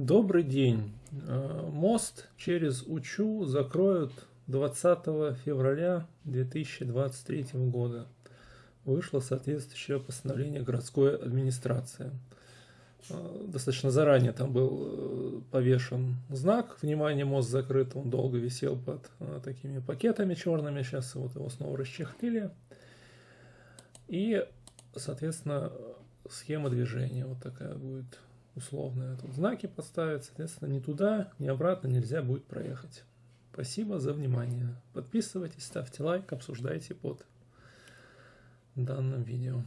Добрый день. Э, мост через Учу закроют 20 февраля 2023 года. Вышло соответствующее постановление городской администрации. Э, достаточно заранее там был э, повешен знак «Внимание, мост закрыт». Он долго висел под такими пакетами черными. Сейчас вот его снова расчехлили. И, соответственно, схема движения вот такая будет условные тут знаки поставить, соответственно, ни туда, ни обратно нельзя будет проехать. Спасибо за внимание. Подписывайтесь, ставьте лайк, обсуждайте под данным видео.